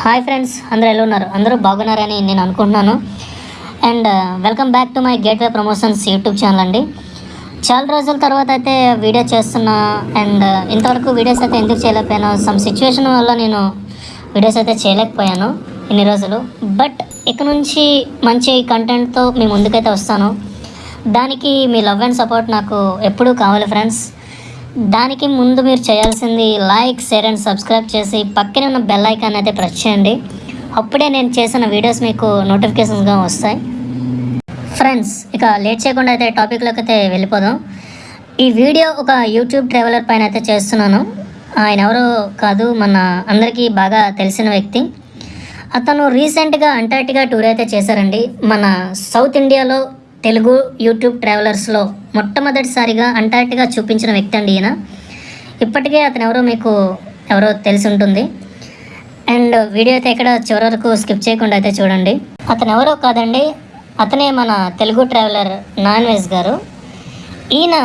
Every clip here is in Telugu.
హాయ్ ఫ్రెండ్స్ అందరూ ఎలా ఉన్నారు? అందరూ బాగున్నారని నేను అనుకుంటున్నాను. And welcome back to my gateway promotions YouTube channel అండి. చాలా రోజుల తర్వాత అయితే వీడియో చేస్తున్నా అండ్ uh, ఇంతవరకు వీడియోస్ అయితే ఎందుకు చేయలేకపోయాను సమ్ సిచ్యువేషన్ వల్ల నేను వీడియోస్ అయితే చేయలేకపోయాను ఇన్ని రోజులు. బట్ ఇక నుంచి మంచి కంటెంట్తో మీ ముందుకైతే వస్తాను. దానికి మీ లవ్ అండ్ సపోర్ట్ నాకు ఎప్పుడూ కావాలి ఫ్రెండ్స్. దానికి ముందు మీరు చేయాల్సింది లైక్ షేర్ అండ్ సబ్స్క్రైబ్ చేసి పక్కనే ఉన్న బెల్ ఐకాన్ అయితే ప్రెస్ చేయండి. అప్పుడే నేను చేసిన వీడియోస్ మీకు నోటిఫికేషన్స్గా వస్తాయి. ఫ్రెండ్స్ ఇక లేట్ చేయకుండా అయితే టాపిక్లోకి అయితే వెళ్ళిపోదాం. ఈ వీడియో ఒక యూట్యూబ్ ట్రావెలర్ పైన అయితే చేస్తున్నాను. ఆయన ఎవరో కాదు మన అందరికీ బాగా తెలిసిన వ్యక్తి. అతను రీసెంట్గా అంటార్టికా టూర్ అయితే చేశారండి. మన సౌత్ ఇండియాలో తెలుగు యూట్యూబ్ ట్రావెలర్స్లో మొట్టమొదటిసారిగా అంటార్టిగా చూపించిన వ్యక్తి అండి ఈయన. ఇప్పటికే అతను ఎవరో మీకు ఎవరో తెలిసి ఉంటుంది అండ్ వీడియో అయితే ఇక్కడ చివరి వరకు స్కిప్ చేయకుండా అయితే చూడండి. అతను ఎవరో కాదండి అతనే మన తెలుగు ట్రావెలర్ నాన్ వెజ్ గారు. ఈయన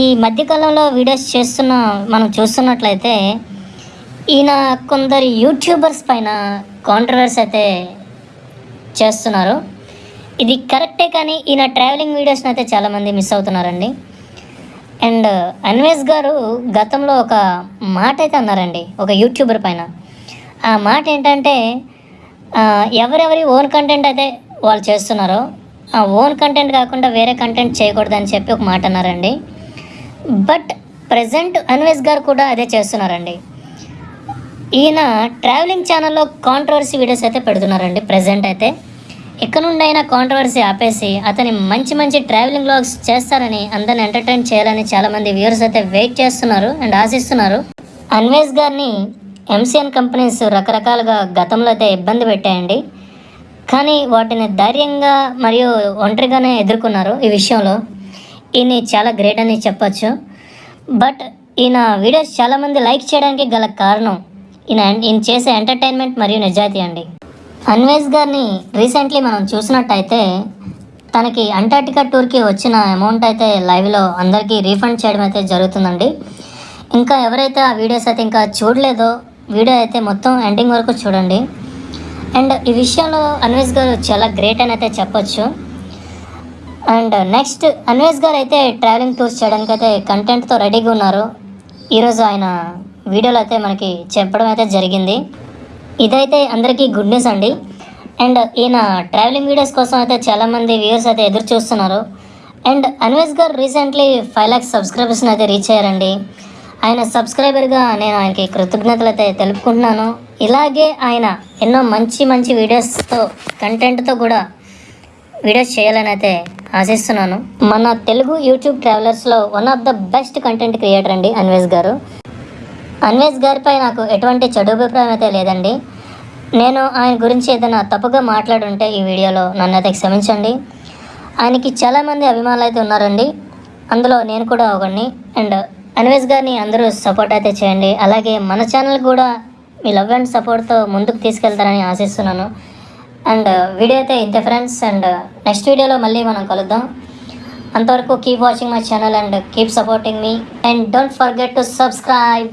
ఈ మధ్యకాలంలో వీడియోస్ చేస్తున్న మనం చూస్తున్నట్లయితే ఈయన కొందరు యూట్యూబర్స్ పైన కాంట్రవర్స్ అయితే చేస్తున్నారు. ఇది కరెక్టే కానీ ఈయన ట్రావెలింగ్ వీడియోస్ని అయితే చాలామంది మిస్ అవుతున్నారండి. అండ్ uh, అన్వేష్ గారు గతంలో ఒక మాట అయితే అన్నారండి ఒక యూట్యూబర్ పైన. ఆ మాట ఏంటంటే ఎవరెవరి ఓన్ కంటెంట్ అయితే వాళ్ళు చేస్తున్నారో ఆ ఓన్ కంటెంట్ కాకుండా వేరే కంటెంట్ చేయకూడదని చెప్పి ఒక మాట అన్నారండి. బట్ ప్రజెంట్ అన్వేష్ గారు కూడా అదే చేస్తున్నారండి. ఈయన ట్రావెలింగ్ ఛానల్లో కాంట్రవర్సీ వీడియోస్ అయితే పెడుతున్నారండి ప్రజెంట్ అయితే. ఎక్కడ నుండైనా కాంట్రవర్సీ ఆపేసి అతని మంచి మంచి ట్రావెలింగ్ బ్లాగ్స్ చేస్తారని అందరిని ఎంటర్టైన్ చేయాలని చాలామంది వ్యూవర్స్ అయితే వెయిట్ చేస్తున్నారు అండ్ ఆశిస్తున్నారు. అన్వేష్ గారిని ఎంసీఎన్ కంపెనీస్ రకరకాలుగా గతంలో అయితే ఇబ్బంది పెట్టాయండి. కానీ వాటిని ధైర్యంగా మరియు ఒంటరిగానే ఎదుర్కొన్నారు ఈ విషయంలో. ఈయన చాలా గ్రేట్ అని చెప్పచ్చు. బట్ ఈయన వీడియోస్ చాలామంది లైక్ చేయడానికి గల కారణం ఈయన ఈయన చేసే ఎంటర్టైన్మెంట్ మరియు నిజాయితీ అండి. అన్వేష్ గారిని రీసెంట్లీ మనం చూసినట్టయితే తనకి అంటార్టికా టూర్కి వచ్చిన అమౌంట్ అయితే లైవ్లో అందరికీ రీఫండ్ చేయడం అయితే జరుగుతుందండి. ఇంకా ఎవరైతే ఆ వీడియోస్ అయితే ఇంకా చూడలేదో వీడియో అయితే మొత్తం ఎండింగ్ వరకు చూడండి. అండ్ ఈ విషయంలో అన్వేష్ గారు చాలా గ్రేట్ అని అయితే చెప్పొచ్చు. అండ్ నెక్స్ట్ అన్వేష్ గారు అయితే ట్రావెలింగ్ టూర్స్ చేయడానికి అయితే కంటెంట్తో రెడీగా ఉన్నారు. ఈరోజు ఆయన వీడియోలో అయితే మనకి చెప్పడం అయితే జరిగింది. ఇదైతే అందరికీ గుడ్ న్యూస్ అండి. అండ్ ఈయన ట్రావెలింగ్ వీడియోస్ కోసం అయితే చాలామంది వ్యూవర్స్ అయితే ఎదురు చూస్తున్నారు. అండ్ అన్వేష్ గారు రీసెంట్లీ ఫైవ్ ల్యాక్స్ సబ్స్క్రైబర్స్ని అయితే రీచ్ అయ్యారండి. ఆయన సబ్స్క్రైబర్గా నేను ఆయనకి కృతజ్ఞతలు అయితే తెలుపుకుంటున్నాను. ఇలాగే ఆయన ఎన్నో మంచి మంచి వీడియోస్తో కంటెంట్తో కూడా వీడియోస్ చేయాలని అయితే ఆశిస్తున్నాను. మన Telugu YouTube ట్రావెలర్స్లో one of the best content creator అండి అన్వేష్ గారు. అన్వేష్ గారిపై నాకు ఎటువంటి చెడు అభిప్రాయం అయితే లేదండి. నేను ఆయన గురించి ఏదైనా తప్పుగా మాట్లాడుంటే ఈ వీడియోలో నన్ను అయితే క్షమించండి. ఆయనకి చాలామంది అభిమానులు అయితే ఉన్నారండి. అందులో నేను కూడా ఒకడిని అండ్ అన్వేష్ గారిని అందరూ సపోర్ట్ అయితే చేయండి. అలాగే మన ఛానల్ కూడా మీ లవ్ అండ్ సపోర్ట్తో ముందుకు తీసుకెళ్తారని ఆశిస్తున్నాను. అండ్ వీడియో అయితే ఇంతే ఫ్రెండ్స్. అండ్ నెక్స్ట్ వీడియోలో మళ్ళీ మనం కలుద్దాం. అంతవరకు keep watching my channel and keep supporting me and don't forget to subscribe